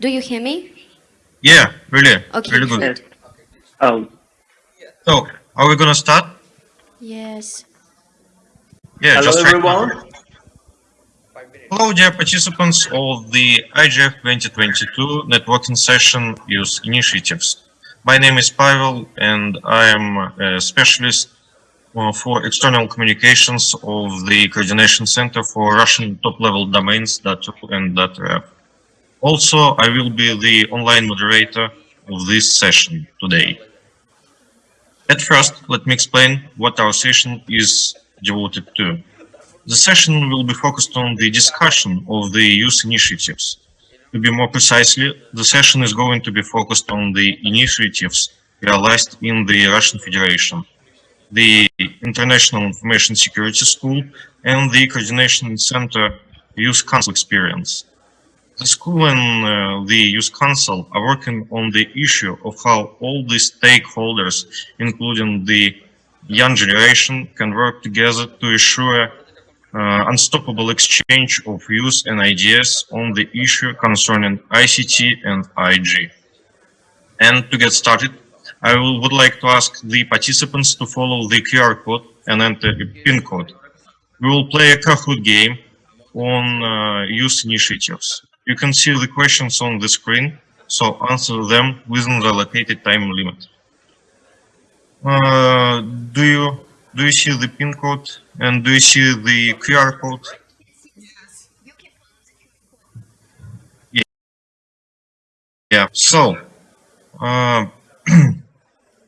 Do you hear me? Yeah, really, Okay, really good. good. Oh, So, are we gonna start? Yes. Yeah, hello just everyone. now. Hello, dear participants of the IGF 2022 networking session Youth Initiatives. My name is Pavel and I am a specialist uh, for external communications of the Coordination Center for Russian top-level domains .ru and .rf. Also, I will be the online moderator of this session today. At first, let me explain what our session is devoted to. The session will be focused on the discussion of the youth initiatives. To be more precisely, the session is going to be focused on the initiatives realized in the Russian Federation, the International Information Security School, and the Coordination Center Youth Council experience. The school and uh, the Youth Council are working on the issue of how all the stakeholders, including the young generation, can work together to ensure uh, unstoppable exchange of views and ideas on the issue concerning ICT and IG. And to get started, I will, would like to ask the participants to follow the QR code and enter a PIN code. We will play a Kahoot game on uh, youth initiatives. You can see the questions on the screen, so answer them within the allocated time limit. Uh, do you do you see the pin code and do you see the QR code? Yeah. Yeah. So, uh,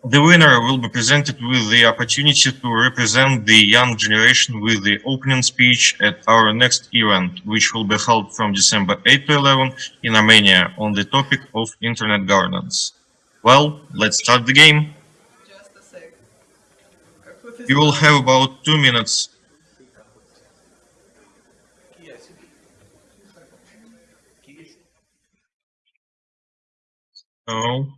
the winner will be presented with the opportunity to represent the young generation with the opening speech at our next event, which will be held from December 8 to 11 in Armenia on the topic of internet governance. Well, let's start the game. You will have about two minutes. So,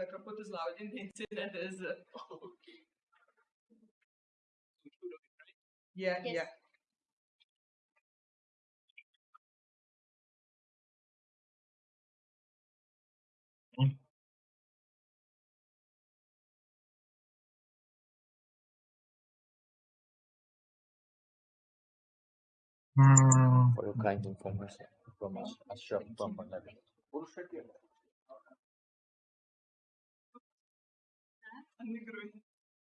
The Kahoot is loading. The internet is. Uh, okay. Yeah, Yes. yeah. hmm, for your kind information from us, Ashraf from Bangladesh.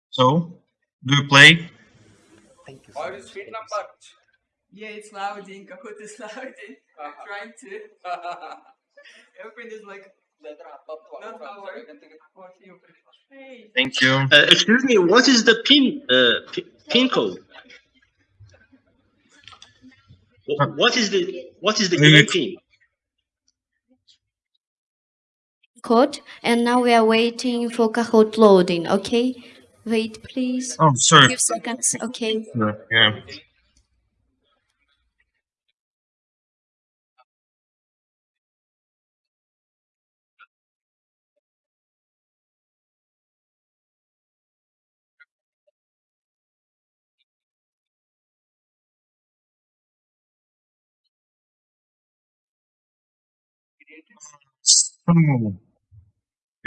So, do you play? Thank you. What so is much. feed Thank number? Yeah, it's loading. Kahoot is loading. I'm Uh-huh. trying to. Everything is like. Not how I- what you- Thank you. Uh, excuse me, what is the pin uh, pin code? What is the what is the Maybe- pin? Code. And now we are waiting for Kahoot loading. Okay. Wait, please. Oh, sorry. Few seconds. Okay. Yeah. So, oh.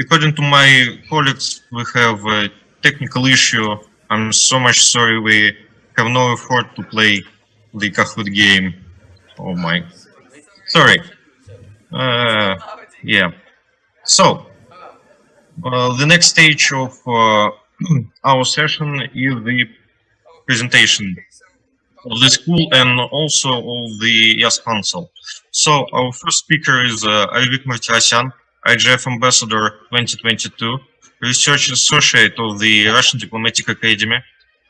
According to my colleagues, we have a technical issue. I'm so much sorry we have no effort to play the Kahoot game. Oh my. Sorry. Uh, yeah. So, uh, the next stage of uh, our session is the presentation of the school and also of the Youth Council. So our first speaker is uh, Ayvik IGF Ambassador 2022, Research Associate of the Russian Diplomatic Academy,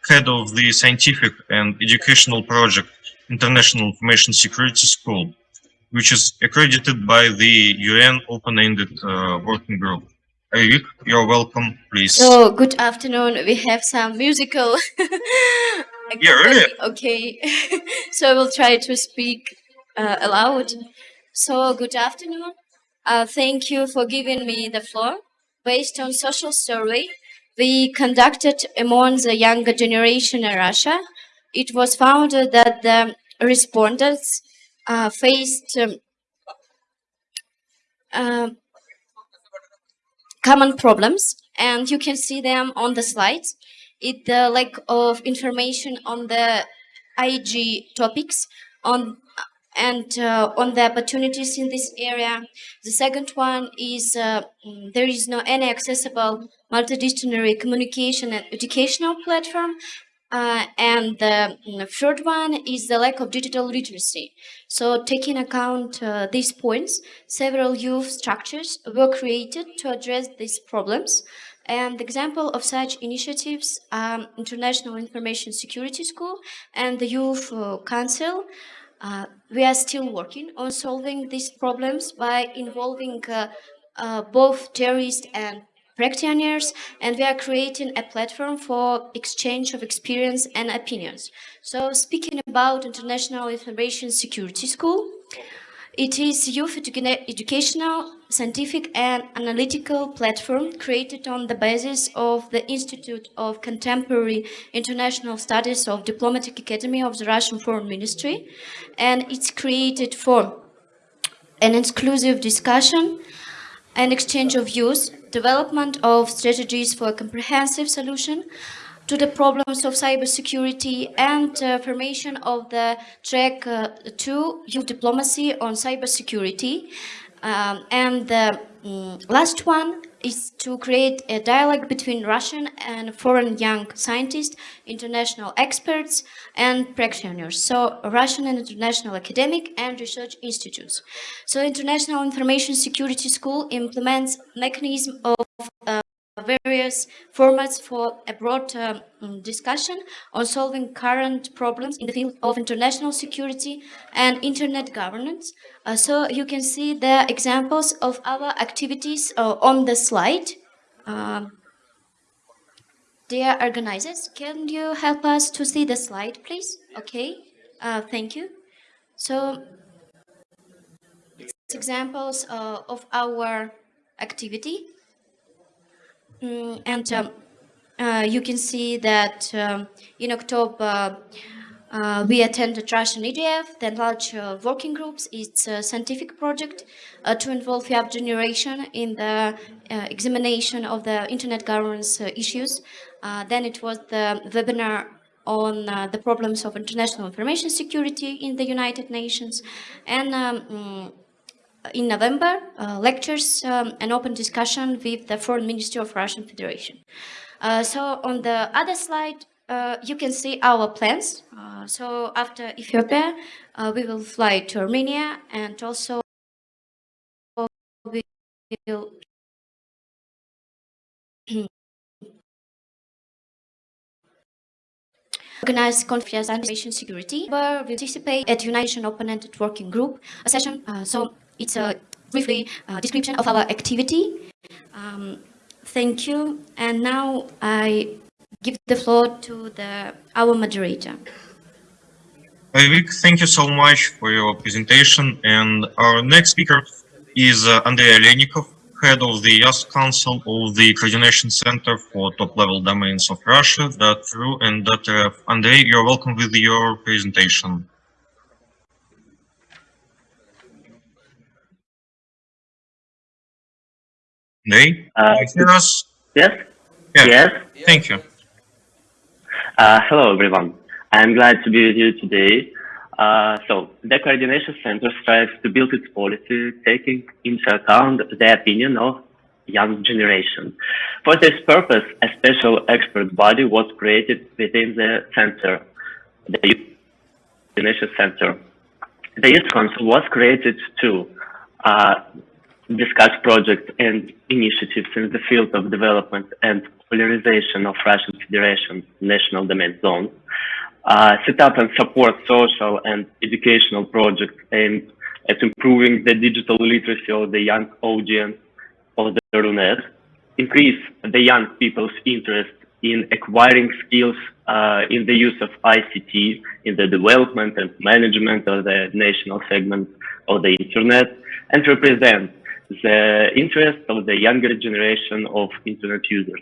Head of the Scientific and Educational Project International Information Security School, which is accredited by the UN Open-Ended uh, Working Group. Ayvik, you're welcome, please. So, good afternoon. We have some musical. Yeah, really? Okay. so, I will try to speak uh, aloud. So, good afternoon. Uh, thank you for giving me the floor. Based on social survey we conducted among the younger generation in Russia, it was found that the respondents uh, faced um, uh, common problems and you can see them on the slides. It the lack of information on the IG topics on and uh, on the opportunities in this area. The second one is uh, mm, there is no any accessible multidisciplinary communication and educational platform. Uh, and the mm, third one is the lack of digital literacy. So taking account uh, these points, several youth structures were created to address these problems. And example of such initiatives are International Information Security School and the Youth uh, Council. Uh, we are still working on solving these problems by involving uh, uh, both terrorists and practitioners, and we are creating a platform for exchange of experience and opinions. So speaking about International Information Security School, it is youth educa educational, scientific and analytical platform created on the basis of the Institute of Contemporary International Studies of Diplomatic Academy of the Russian Foreign Ministry. And it's created for an exclusive discussion and exchange of views, development of strategies for a comprehensive solution to the problems of cybersecurity and uh, formation of the track uh, to youth diplomacy on cybersecurity. Um, and the um, last one is to create a dialogue between Russian and foreign young scientists, international experts, and practitioners. So Russian and international academic and research institutes. So International Information Security School implements mechanism of uh, various formats for a broad um, discussion on solving current problems in the field of international security and internet governance. Uh, so you can see the examples of our activities uh, on the slide. Um, dear organizers, can you help us to see the slide, please? Okay, uh, thank you. So, examples uh, of our activity. Mm, and um, uh, you can see that um, in October uh, we attended Russian IGF, then large uh, working groups. It's a scientific project uh, to involve the young generation in the uh, examination of the internet governance uh, issues. then it was the webinar on the problems of international information security in the United Nations. And um, mm, in November, uh, lectures um, and open discussion with the Foreign Ministry of Russian Federation. Uh, so on the other slide, uh, you can see our plans. Uh, so after Ethiopia, uh, we will fly to Armenia and also we will organize conference on security, where we participate at United Nations Open Ended Working Group, a session. Uh, so it's a briefly uh, description of our activity. Um, thank you. And now I give the floor to the our moderator. Vivek, thank you so much for your presentation. And our next speaker is uh, Andrei Alenikov, head of the Youth Council of the Coordination Center for Top-Level Domains of Russia, .ru and .rf. Andrei, you're welcome with your presentation. Nay, Uh, you hear us? Yes? Yeah. Yes? Thank you. Uh, hello, everyone. I'm glad to be with you today. Uh, so, the Coordination Center strives to build its policy taking into account the opinion of young generation. For this purpose, a special expert body was created within the center, the Youth Coordination Center. The Youth Council was created to uh, discuss projects and initiatives in the field of development and popularization of Russian Federation national domain zones, uh, set up and support social and educational projects aimed at improving the digital literacy of the young audience of the RUNET, increase the young people's interest in acquiring skills uh, in the use of ICT in the development and management of the national segment of the internet, and represent the interest of the younger generation of internet users.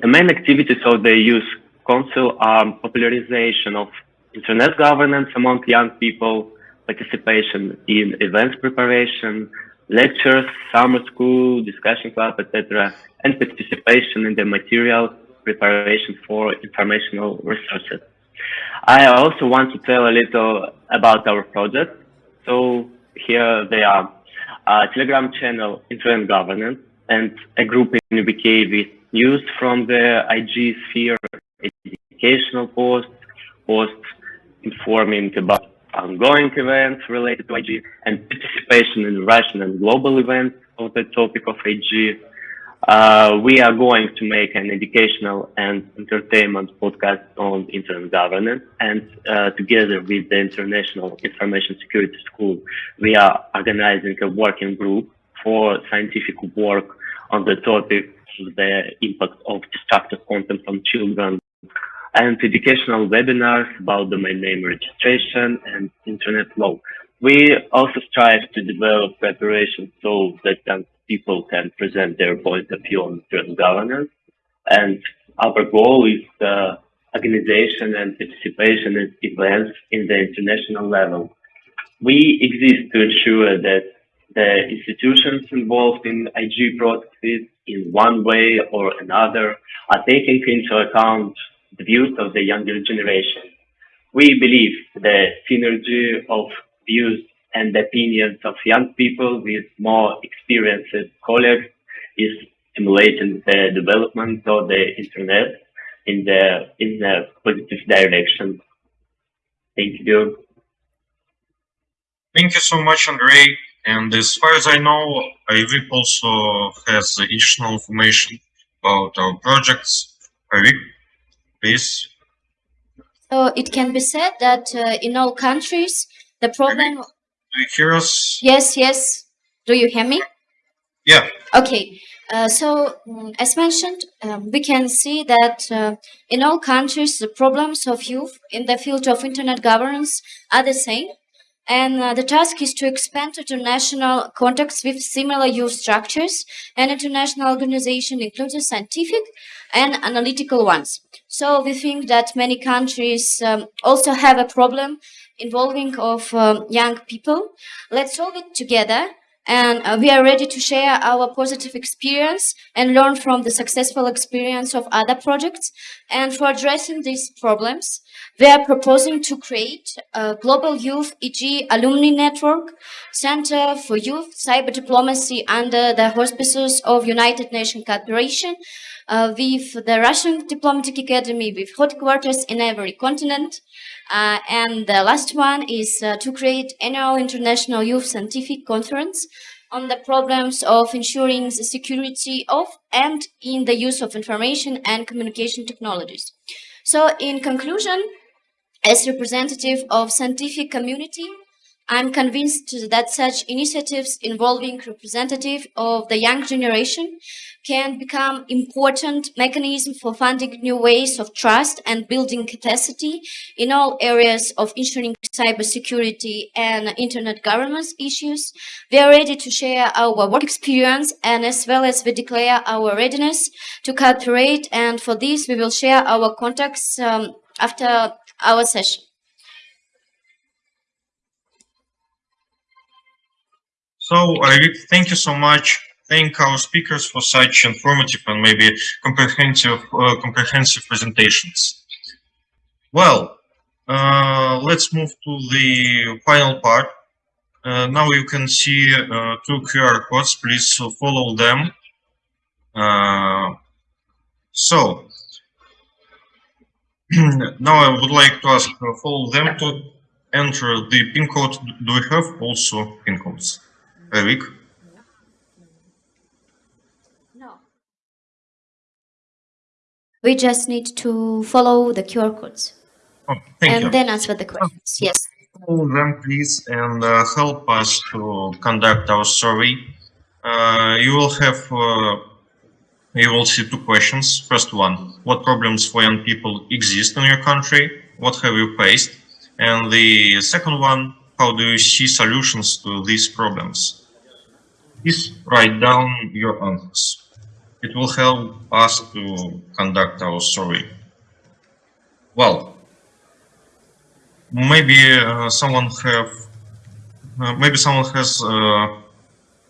The main activities of the youth Council are popularization of internet governance among young people, participation in events preparation, lectures, summer school, discussion club, etc., and participation in the material preparation for informational resources. I also want to tell a little about our project. So here they are Telegram channel, Internet Governance, and a group in VK with news from the IG sphere, educational posts, posts informing about ongoing events related to IG, and participation in Russian and global events on the topic of IG. Uh, we are going to make an educational and entertainment podcast on internet governance and uh, together with the International Information Security School, we are organizing a working group for scientific work on the topic of the impact of destructive content on children and educational webinars about domain name registration and internet law. We also strive to develop preparation so that young people can present their point of view on internet governance. And our goal is the organization and participation in events in the international level. We exist to ensure that the institutions involved in IG processes in one way or another are taking into account the views of the younger generation. We believe the synergy of views and opinions of young people with more experienced colleagues is stimulating the development of the internet in the in a positive direction. Thank you. Thank you so much, Andrei. And as far as I know, IVIP also has additional information about our projects. IVIP, please. So it can be said that uh, in all countries, the problem. Do you hear us? Yes, yes. Do you hear me? Yeah. Okay. Uh, so, mm, as mentioned, um, we can see that uh, in all countries, the problems of youth in the field of internet governance are the same. And uh, the task is to expand international contacts with similar youth structures and international organization, including scientific and analytical ones. So we think that many countries um, also have a problem involving of um, young people. Let's solve it together and uh, we are ready to share our positive experience and learn from the successful experience of other projects. And for addressing these problems, we are proposing to create a global youth IG alumni network center for youth cyber diplomacy under the auspices of United Nations cooperation uh, with the Russian Diplomatic Academy with headquarters in every continent. Uh, and the last one is uh, to create annual international youth scientific conference on the problems of ensuring the security of and in the use of information and communication technologies. So in conclusion, as representative of scientific community, I'm convinced that such initiatives involving representatives of the young generation can become important mechanism for funding new ways of trust and building capacity in all areas of ensuring cybersecurity and internet governance issues. We are ready to share our work experience and as well as we declare our readiness to cooperate and for this we will share our contacts um, after our session. So, I thank you so much. Thank our speakers for such informative and maybe comprehensive, uh, comprehensive presentations. Well, uh, let's move to the final part. Uh, now you can see uh, two QR codes. Please follow them. Uh, so, now I would like to ask uh, follow them to enter the pin code. Do we have also pin codes? Eric? No. We just need to follow the QR codes Oh, thank and you. then answer the questions. Yes. Follow them, please, and uh, help us to conduct our survey. Uh, you will have, uh, you will see two questions. First one, what problems for young people exist in your country? What have you faced? And the second one, how do you see solutions to these problems? Please write down your answers. It will help us to conduct our survey. Well, maybe uh, someone have uh, maybe someone has uh,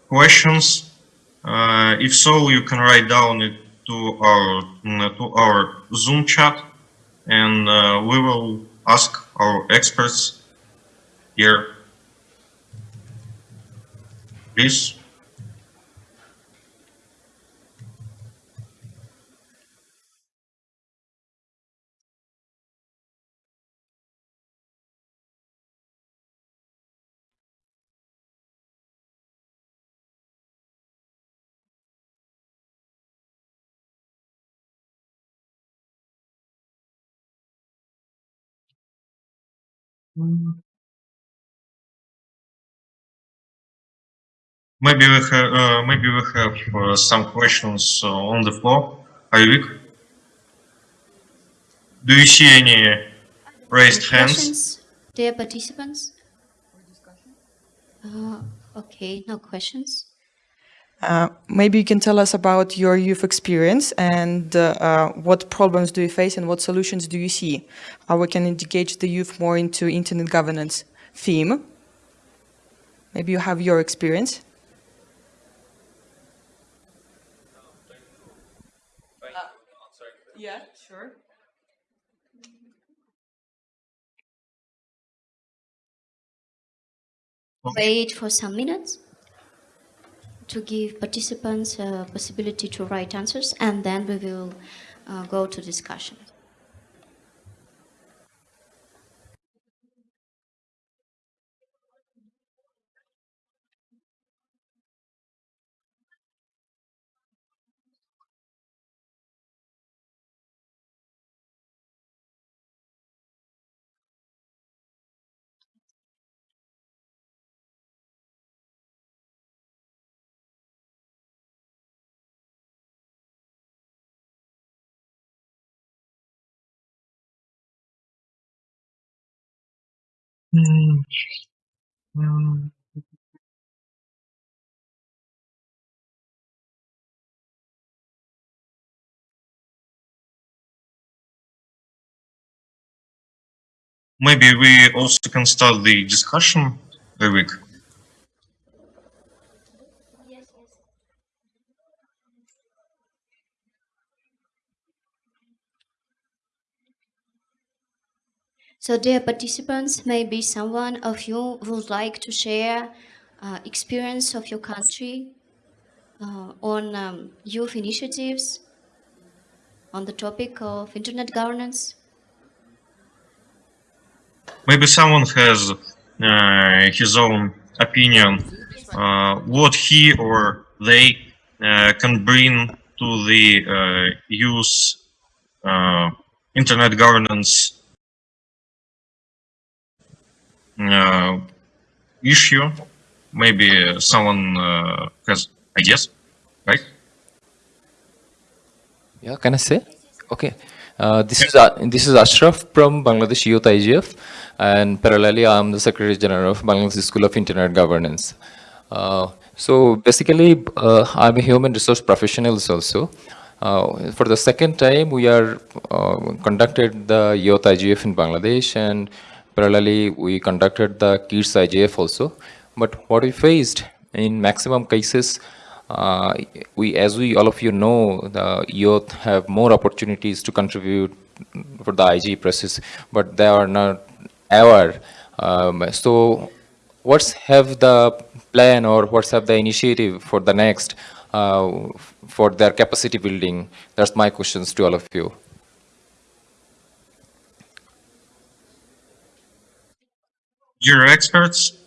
questions. Uh, if so, you can write down it to our mm, to our Zoom chat, and uh, we will ask our experts here. Please. Mm. Maybe we have uh, maybe we have uh, some questions uh, on the floor. Ayvik, do you see any raised hands? Questions, dear participants? Uh, okay, no questions. Uh, maybe you can tell us about your youth experience and uh, uh, what problems do you face and what solutions do you see? How we can engage the youth more into internet governance theme? Maybe you have your experience. Wait for some minutes to give participants a possibility to write answers and then we will uh, go to discussion. Mm. Mm. Maybe we also can start the discussion, Ayvik. So dear participants, maybe someone of you would like to share uh, experience of your country uh, on um, youth initiatives on the topic of internet governance. Maybe someone has uh, his own opinion, uh, what he or they uh, can bring to the uh, youth internet governance issue. Maybe someone uh, has ideas, right? Yeah, can I say? Okay. Uh, this is uh, this is Ashraf from Bangladesh Youth IGF, and parallelly, I'm the Secretary General of Bangladesh School of Internet Governance. Uh, so basically, uh, I'm a human resource professional also. Uh, for the second time, we are uh, conducted the Youth IGF in Bangladesh, and parallelly, we conducted the Kids IGF also. But what we faced in maximum cases, uh, we, as we all of you know, the youth have more opportunities to contribute for the IG process, but they are not aware. Um, so, what's have the plan or what's have the initiative for the next uh, for their capacity building? That's my questions to all of you. You're experts.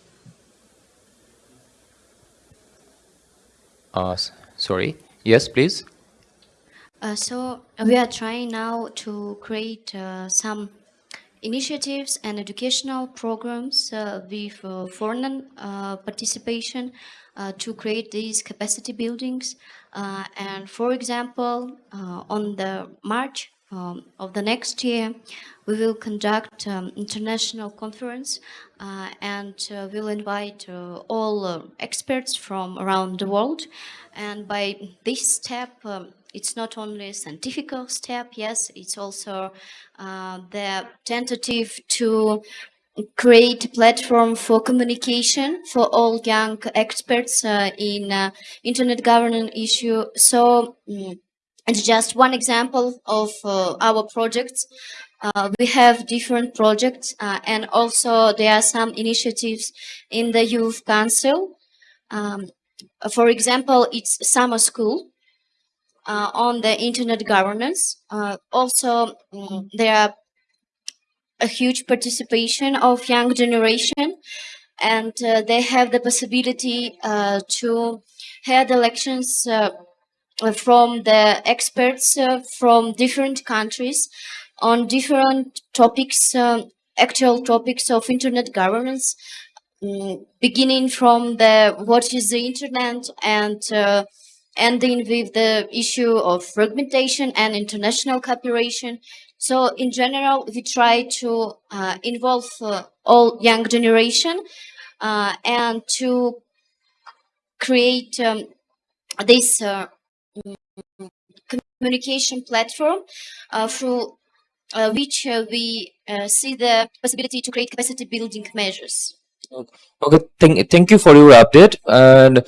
Uh, sorry. Yes, please. Uh, so we are trying now to create uh, some initiatives and educational programs uh, with uh, foreign uh, participation uh, to create these capacity buildings. Uh, and for example, uh, on the March um, of the next year, we will conduct um, international conference uh, and uh, we'll invite uh, all uh, experts from around the world. And by this step, um, it's not only a scientific step, yes, it's also uh, the tentative to create a platform for communication for all young experts uh, in uh, internet governance issue. So mm, it's just one example of our projects. Uh, we have different projects uh, and also there are some initiatives in the Youth Council. Um, for example, it's summer school uh, on the internet governance. Uh, also, mm, there are a huge participation of young generation and uh, they have the possibility uh, to head elections from the experts from different countries on different topics, um, actual topics of internet governance, mm, beginning from the what is the internet and uh, ending with the issue of fragmentation and international cooperation. So in general, we try to uh, involve uh, all young generation uh, and to create um, this uh, communication platform uh, through uh, which uh, we uh, see the possibility to create capacity building measures. Okay, thank, thank you for your update. And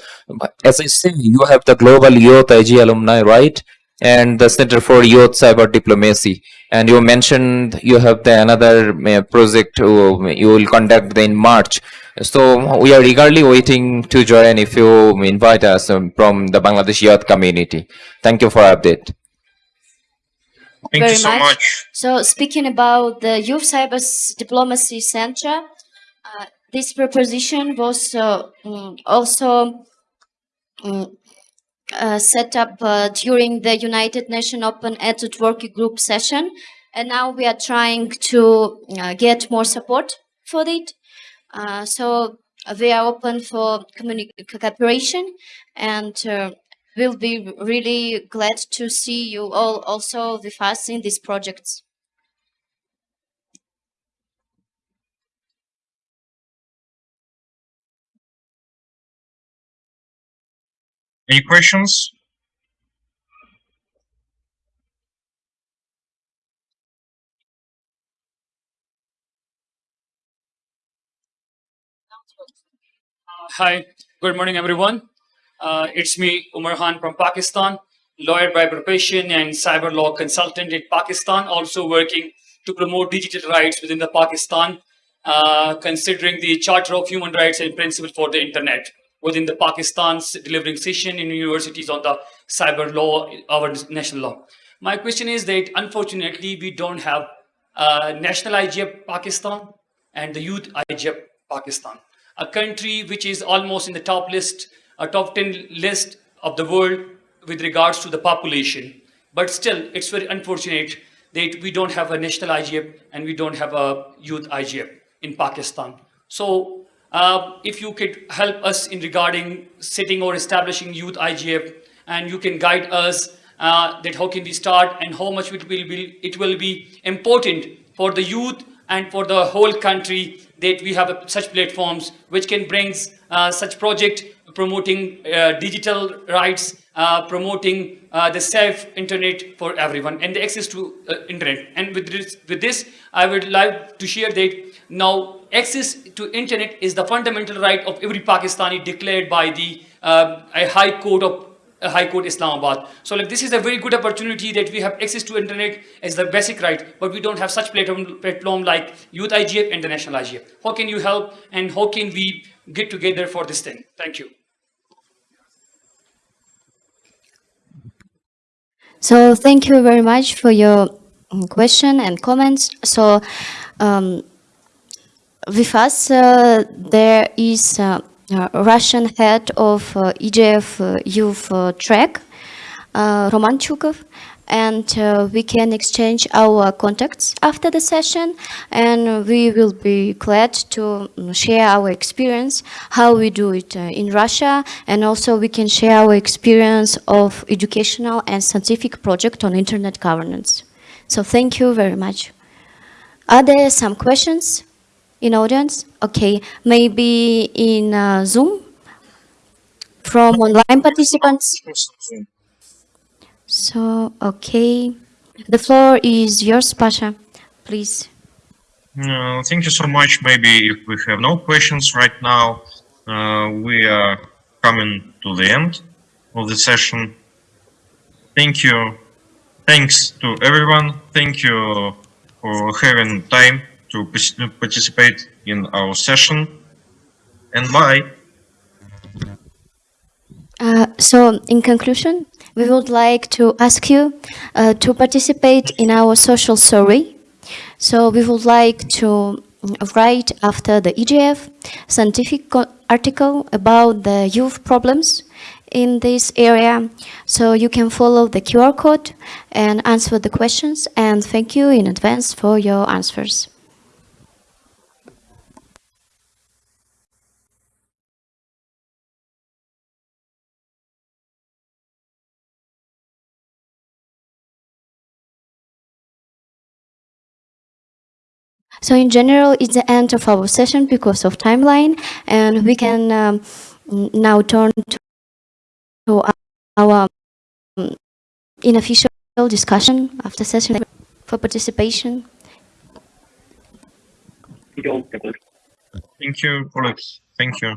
as I say, you have the Global Youth IG alumni, right? And the Center for Youth Cyber Diplomacy. And you mentioned you have the another uh, project uh, you will conduct in March. So we are eagerly waiting to join if you invite us um, from the Bangladesh youth community. Thank you for update. Thank very you so much. much. So speaking about the Youth Cyber Diplomacy Center, uh, this proposition was uh, mm, also mm, uh, set up uh, during the United Nations Open Ended Working Group session, and now we are trying to uh, get more support for it. Uh, so we are open for cooperation, and uh, we'll be really glad to see you all also with us in these projects. Any questions? Hi, good morning, everyone. Uh, it's me, Umar Khan from Pakistan, lawyer by profession and cyber law consultant in Pakistan, also working to promote digital rights within the Pakistan, uh, considering the Charter of Human Rights and Principles for the Internet within the Pakistan's delivering session in universities on the cyber law, our national law. My question is that unfortunately we don't have uh, national IGF Pakistan and the youth IGF Pakistan, a country which is almost in the top list, a top 10 list of the world with regards to the population. But still, it's very unfortunate that we don't have a national IGF and we don't have a youth IGF in Pakistan. So uh, if you could help us in regarding setting or establishing youth IGF and you can guide us uh, that how can we start and how much it will be, it will be important for the youth and for the whole country that we have uh, such platforms which can bring uh, such project promoting uh, digital rights, uh, promoting uh, the safe internet for everyone and the access to uh, internet. And with this, with this, I would like to share that now access to internet is the fundamental right of every Pakistani declared by the uh, a High Court of High Court Islamabad. So like this is a very good opportunity that we have access to internet as the basic right, but we don't have such platform, platform like Youth IGF and the National IGF. How can you help and how can we get together for this thing? Thank you. So thank you very much for your mm, question and comments. So um, with us, uh, there is uh, Russian head of uh, uh, youth uh, track, uh, Roman Chukov, and uh, we can exchange our contacts after the session and we will be glad to mm, share our experience, how we do it uh, in Russia, and also we can share our experience of educational and scientific project on internet governance. So thank you very much. Are there some questions in audience? Okay, maybe in uh, Zoom from online participants? So, okay. The floor is yours, Pasha. Please. Uh, thank you so much. Maybe if we have no questions right now, uh, we are coming to the end of the session. Thank you. Thanks to everyone. Thank you for having time to participate in our session. And bye. Uh, so, in conclusion, we would like to ask you uh, to participate in our social survey. So, we would like to write after the IGF scientific article about the youth problems in this area. So, you can follow the QR code and answer the questions. And thank you in advance for your answers. So in general, it's the end of our session because of timeline, and we can um, now turn to, to our um, unofficial discussion after session for participation. Thank you. Thank you, Alex. Thank you.